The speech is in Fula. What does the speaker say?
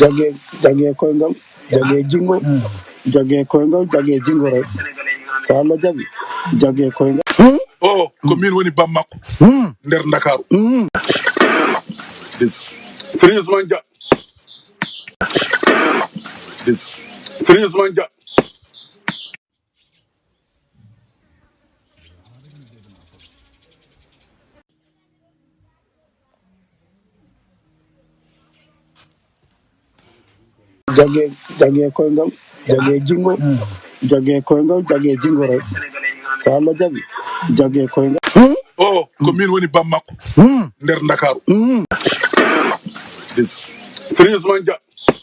jagee jagee koyngal jagee ah. jingo hmm. jagee koyngal jagee jingore so allah jaɓi jagee koyngal hmm? o oh, ko min woni bam makko hmm. nder dakaru sérieusement dia sérieusement dia jage jage koyngal jage jingo hmm. jage koyngal jage jingore so allah jaɓi jage koyngal hmm? o ko min woni bammakko hmm. nder dakaru sérieusement dia